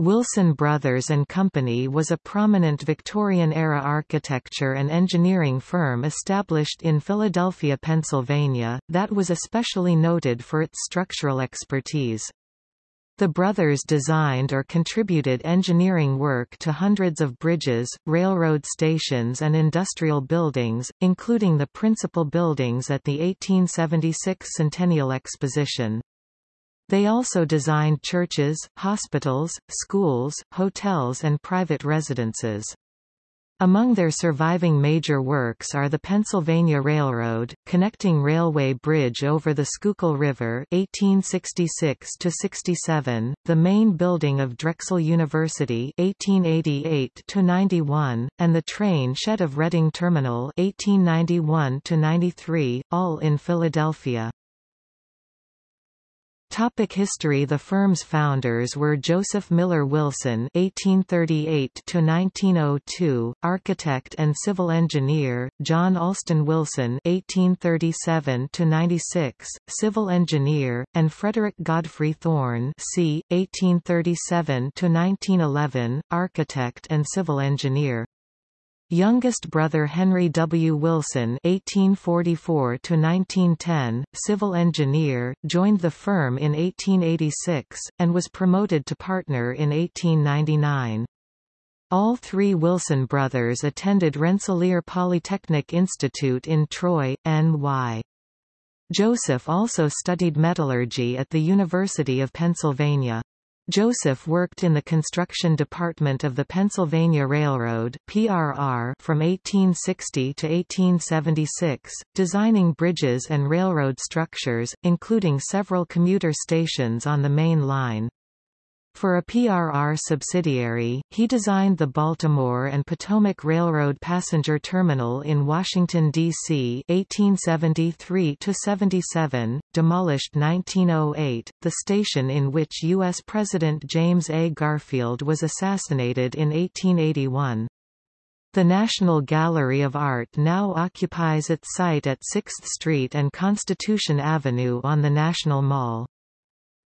Wilson Brothers and Company was a prominent Victorian-era architecture and engineering firm established in Philadelphia, Pennsylvania, that was especially noted for its structural expertise. The brothers designed or contributed engineering work to hundreds of bridges, railroad stations and industrial buildings, including the principal buildings at the 1876 Centennial Exposition. They also designed churches, hospitals, schools, hotels and private residences. Among their surviving major works are the Pennsylvania Railroad, connecting railway bridge over the Schuylkill River 1866–67, the main building of Drexel University 1888–91, and the train shed of Reading Terminal 1891–93, all in Philadelphia. Topic history The firm's founders were Joseph Miller Wilson (1838–1902), architect and civil engineer; John Alston Wilson (1837–96), civil engineer; and Frederick Godfrey Thorne (c. 1837–1911), architect and civil engineer. Youngest brother Henry W. Wilson (1844–1910), civil engineer, joined the firm in 1886 and was promoted to partner in 1899. All three Wilson brothers attended Rensselaer Polytechnic Institute in Troy, N.Y. Joseph also studied metallurgy at the University of Pennsylvania. Joseph worked in the construction department of the Pennsylvania Railroad (PRR) from 1860 to 1876, designing bridges and railroad structures, including several commuter stations on the main line. For a PRR subsidiary, he designed the Baltimore and Potomac Railroad Passenger Terminal in Washington, D.C. 1873–77, demolished 1908, the station in which U.S. President James A. Garfield was assassinated in 1881. The National Gallery of Art now occupies its site at 6th Street and Constitution Avenue on the National Mall.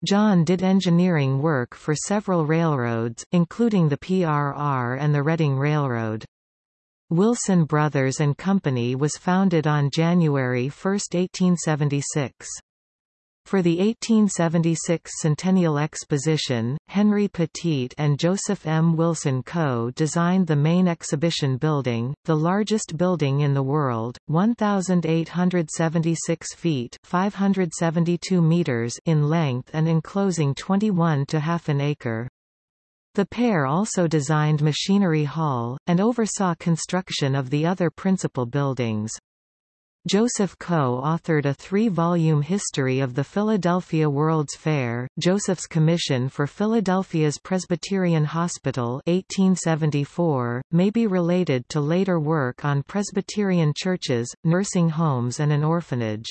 John did engineering work for several railroads, including the PRR and the Reading Railroad. Wilson Brothers and Company was founded on January 1, 1876. For the 1876 Centennial Exposition, Henry Pettit and Joseph M. Wilson co-designed the main exhibition building, the largest building in the world, 1,876 feet 572 meters in length and enclosing 21 to half an acre. The pair also designed Machinery Hall, and oversaw construction of the other principal buildings. Joseph co-authored a three-volume history of the Philadelphia World's Fair, Joseph's Commission for Philadelphia's Presbyterian Hospital 1874, may be related to later work on Presbyterian churches, nursing homes and an orphanage.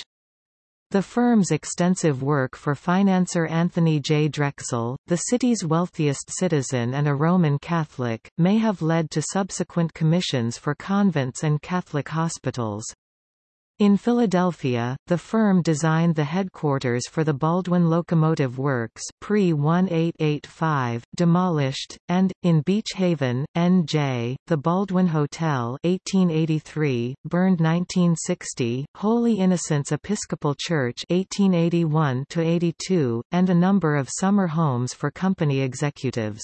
The firm's extensive work for financier Anthony J. Drexel, the city's wealthiest citizen and a Roman Catholic, may have led to subsequent commissions for convents and Catholic hospitals. In Philadelphia, the firm designed the headquarters for the Baldwin Locomotive Works pre-1885, demolished, and, in Beach Haven, N.J., the Baldwin Hotel 1883, burned 1960, Holy Innocents Episcopal Church 1881-82, and a number of summer homes for company executives.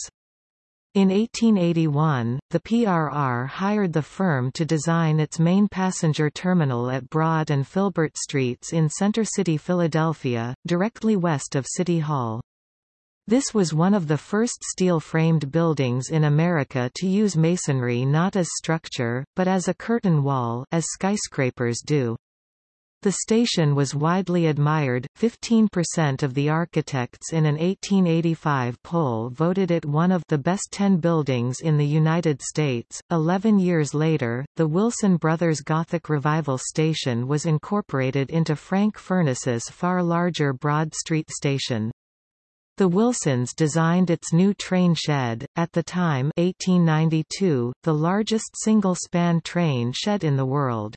In 1881, the PRR hired the firm to design its main passenger terminal at Broad and Filbert Streets in Center City, Philadelphia, directly west of City Hall. This was one of the first steel-framed buildings in America to use masonry not as structure, but as a curtain wall as skyscrapers do. The station was widely admired, 15% of the architects in an 1885 poll voted it one of the best 10 buildings in the United States. Eleven years later, the Wilson Brothers Gothic Revival Station was incorporated into Frank Furness's far larger Broad Street station. The Wilsons designed its new train shed, at the time 1892, the largest single-span train shed in the world.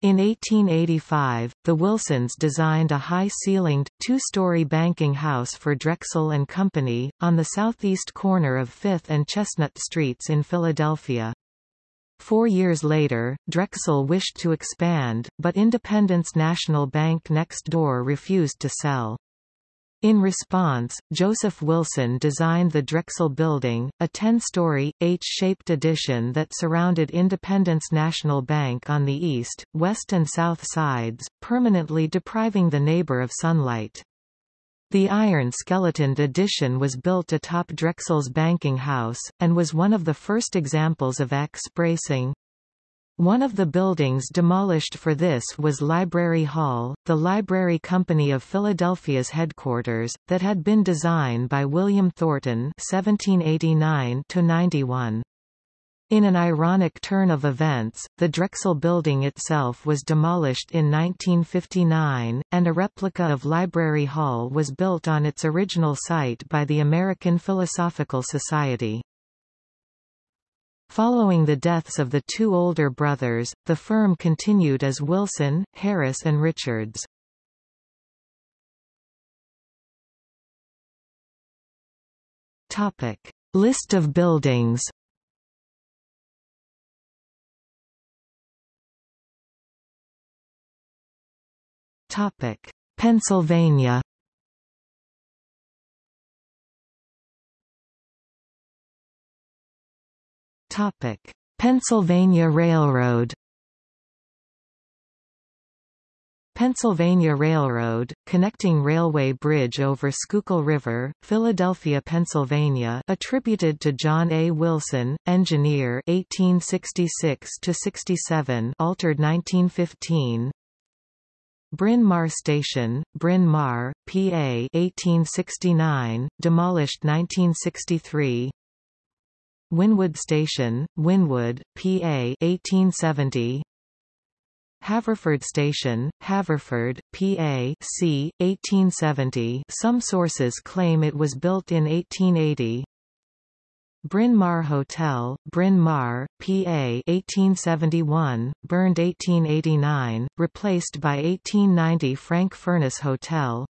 In 1885, the Wilsons designed a high-ceilinged, two-story banking house for Drexel and Company, on the southeast corner of 5th and Chestnut Streets in Philadelphia. Four years later, Drexel wished to expand, but Independence National Bank next door refused to sell. In response, Joseph Wilson designed the Drexel Building, a 10-story, H-shaped addition that surrounded Independence National Bank on the east, west and south sides, permanently depriving the neighbor of sunlight. The iron skeletoned addition was built atop Drexel's banking house, and was one of the first examples of X-bracing. One of the buildings demolished for this was Library Hall, the Library Company of Philadelphia's headquarters, that had been designed by William Thornton (1789–91). In an ironic turn of events, the Drexel building itself was demolished in 1959, and a replica of Library Hall was built on its original site by the American Philosophical Society. Following the deaths of the two older brothers, the firm continued as Wilson, Harris and Richards. Topic: List of buildings. Topic: Pennsylvania. Topic: Pennsylvania Railroad. Pennsylvania Railroad, connecting railway bridge over Schuylkill River, Philadelphia, Pennsylvania attributed to John A. Wilson, engineer 1866–67 altered 1915 Bryn Mawr Station, Bryn Mawr, PA 1869, demolished 1963 Wynnewood Station, Wynnewood, PA 1870 Haverford Station, Haverford, PA c. 1870 some sources claim it was built in 1880 Bryn Mawr Hotel, Bryn Mawr, PA 1871, burned 1889, replaced by 1890 Frank Furness Hotel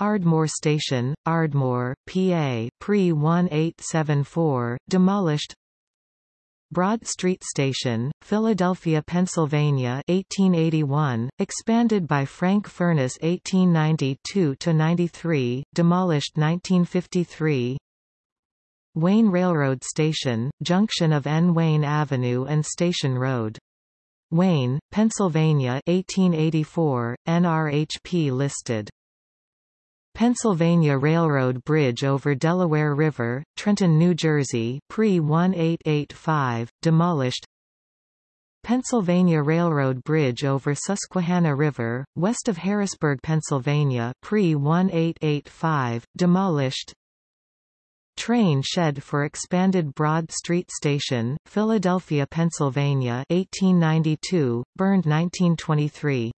Ardmore Station, Ardmore, PA, pre-1874, demolished Broad Street Station, Philadelphia, Pennsylvania 1881, expanded by Frank Furness 1892–93, demolished 1953 Wayne Railroad Station, junction of N. Wayne Avenue and Station Road. Wayne, Pennsylvania 1884, NRHP listed Pennsylvania Railroad Bridge over Delaware River, Trenton, New Jersey, pre-1885, demolished. Pennsylvania Railroad Bridge over Susquehanna River, west of Harrisburg, Pennsylvania pre-1885, demolished. Train shed for expanded Broad Street Station, Philadelphia, Pennsylvania 1892, burned 1923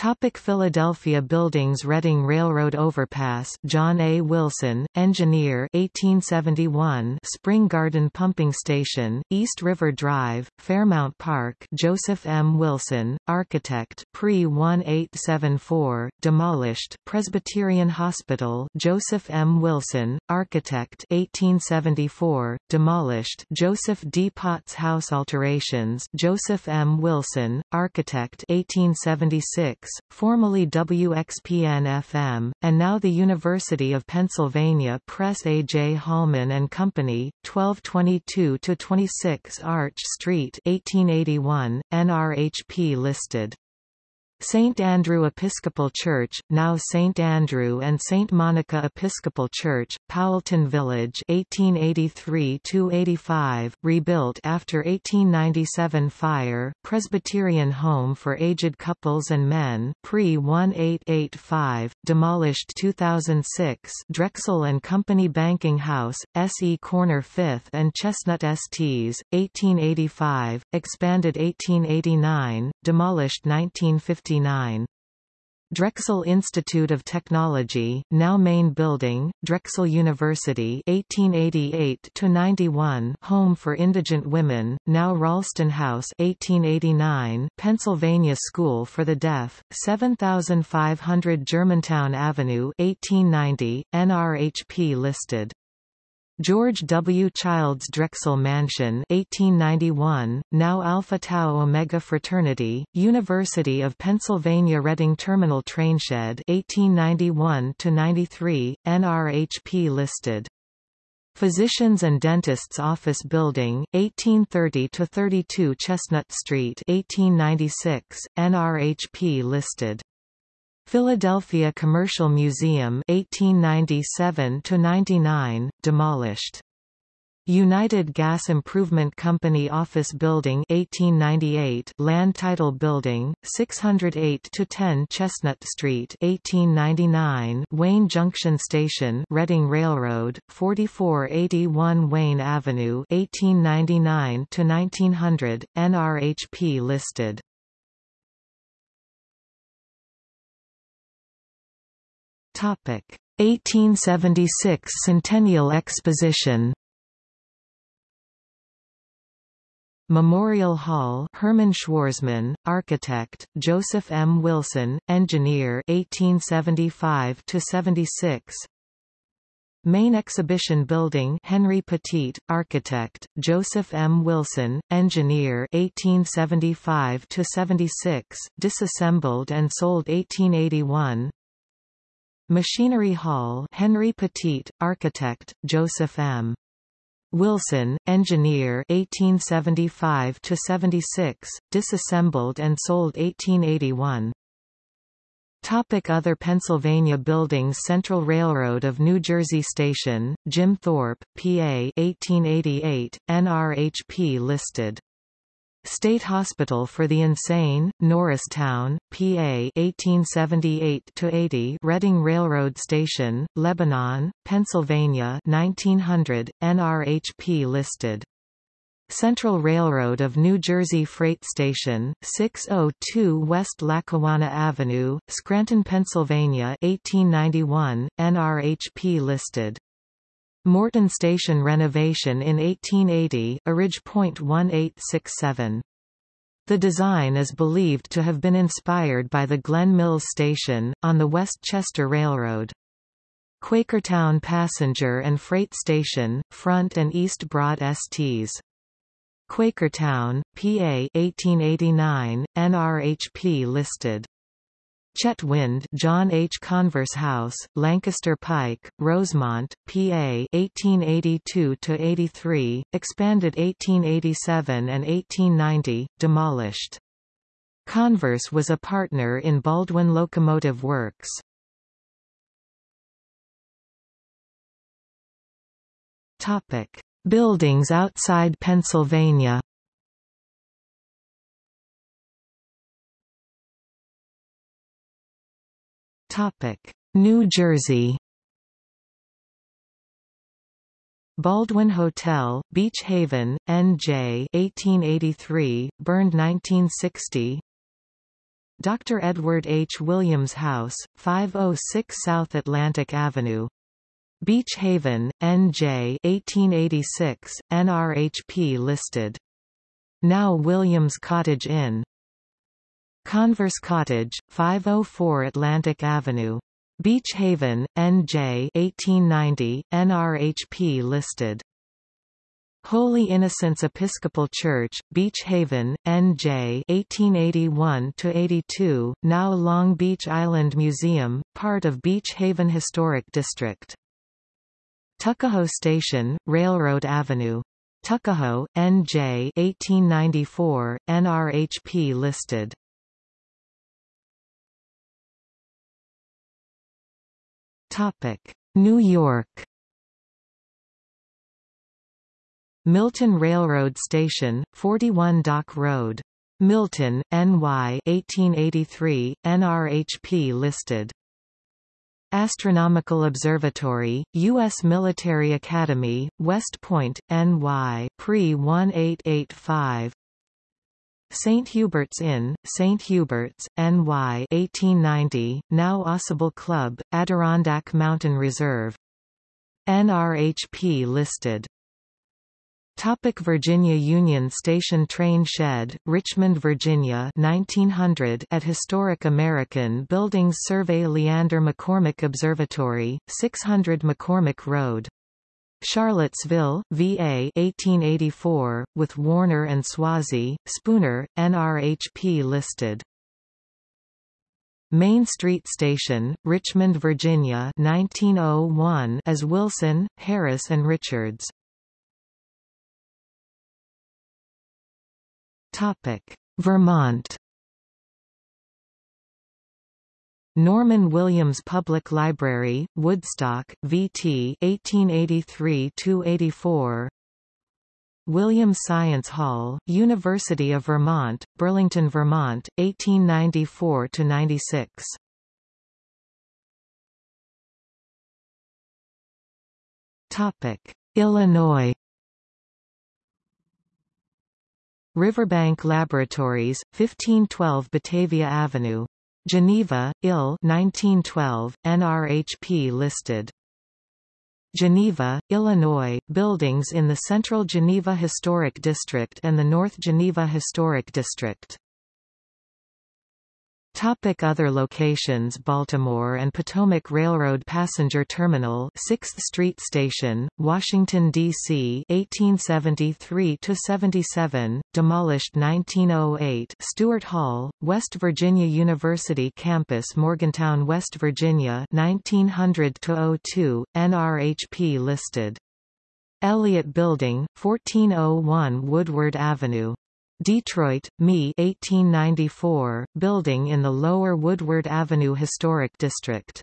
Topic Philadelphia Buildings Reading Railroad Overpass John A. Wilson, engineer 1871 Spring Garden Pumping Station, East River Drive, Fairmount Park Joseph M. Wilson, architect pre-1874, demolished Presbyterian Hospital Joseph M. Wilson, architect 1874, demolished Joseph D. Potts House alterations Joseph M. Wilson, architect 1876 formerly WXPN-FM, and now the University of Pennsylvania Press A. J. Holman and Company, 1222-26 Arch Street 1881, NRHP listed. St. Andrew Episcopal Church, now St. Andrew and St. Monica Episcopal Church, Powelton Village 1883–85, rebuilt after 1897 fire, Presbyterian Home for Aged Couples and Men pre-1885, demolished 2006 Drexel and Company Banking House, S.E. Corner 5th and Chestnut STs, 1885, expanded 1889, demolished 1950 Drexel Institute of Technology, now main building, Drexel University 1888-91 home for indigent women, now Ralston House 1889 Pennsylvania School for the Deaf, 7500 Germantown Avenue 1890, NRHP listed. George W. Childs Drexel Mansion 1891, now Alpha Tau Omega Fraternity, University of Pennsylvania Reading Terminal Trainshed 1891-93, NRHP listed. Physicians and Dentists Office Building, 1830-32 Chestnut Street 1896, NRHP listed. Philadelphia Commercial Museum 1897 to 99 demolished. United Gas Improvement Company Office Building 1898 Land Title Building 608 to 10 Chestnut Street 1899 Wayne Junction Station Reading Railroad 4481 Wayne Avenue 1899 to 1900 NRHP listed Topic 1876 Centennial Exposition Memorial Hall Herman Schwarzmann, architect, Joseph M. Wilson, engineer 1875 76 Main Exhibition Building Henry Pettit, architect, Joseph M. Wilson, engineer 1875 76 disassembled and sold 1881 Machinery Hall Henry Pettit, architect, Joseph M. Wilson, engineer 1875 to 76, disassembled and sold 1881. Topic other Pennsylvania buildings Central Railroad of New Jersey Station, Jim Thorpe, PA 1888, NRHP listed State Hospital for the Insane, Norristown, PA 1878-80 Reading Railroad Station, Lebanon, Pennsylvania 1900, NRHP listed. Central Railroad of New Jersey Freight Station, 602 West Lackawanna Avenue, Scranton, Pennsylvania 1891, NRHP listed. Morton Station renovation in 1880 .1867. The design is believed to have been inspired by the Glen Mills Station, on the West Chester Railroad. Quakertown Passenger and Freight Station, Front and East Broad STs. Quakertown, PA 1889, NRHP listed. Chetwynd John H. Converse House, Lancaster Pike, Rosemont, PA 1882–83, expanded 1887 and 1890, demolished. Converse was a partner in Baldwin Locomotive Works. Topic: Buildings outside Pennsylvania. Topic: New Jersey. Baldwin Hotel, Beach Haven, N.J. 1883, burned 1960. Dr. Edward H. Williams House, 506 South Atlantic Avenue. Beach Haven, N.J. 1886, NRHP listed. Now Williams Cottage Inn. Converse Cottage, 504 Atlantic Avenue. Beach Haven, NJ 1890, NRHP listed. Holy Innocents Episcopal Church, Beach Haven, NJ 1881-82, now Long Beach Island Museum, part of Beach Haven Historic District. Tuckahoe Station, Railroad Avenue. Tuckahoe, NJ 1894, NRHP listed. Topic: New York. Milton Railroad Station, 41 Dock Road. Milton, NY 1883, NRHP listed. Astronomical Observatory, U.S. Military Academy, West Point, NY pre 1885 St. Hubert's Inn, St. Hubert's, NY 1890, now Ausable Club, Adirondack Mountain Reserve. NRHP listed. Topic Virginia Union Station Train Shed, Richmond, Virginia 1900 at Historic American Buildings Survey Leander McCormick Observatory, 600 McCormick Road. Charlottesville, VA 1884, with Warner and Swasey, Spooner, NRHP listed. Main Street Station, Richmond, Virginia 1901 as Wilson, Harris and Richards. Topic: Vermont. Norman Williams Public Library, Woodstock, VT 1883–84 Williams Science Hall, University of Vermont, Burlington, Vermont, 1894–96 Illinois. Riverbank Laboratories, 1512 Batavia Avenue. Geneva, IL 1912, NRHP listed. Geneva, Illinois, buildings in the Central Geneva Historic District and the North Geneva Historic District. Topic other locations Baltimore and Potomac Railroad Passenger Terminal 6th Street Station, Washington, D.C. 1873–77, demolished 1908 Stewart Hall, West Virginia University Campus Morgantown, West Virginia 1900–02, NRHP listed. Elliott Building, 1401 Woodward Avenue. Detroit, Me 1894, building in the Lower Woodward Avenue Historic District.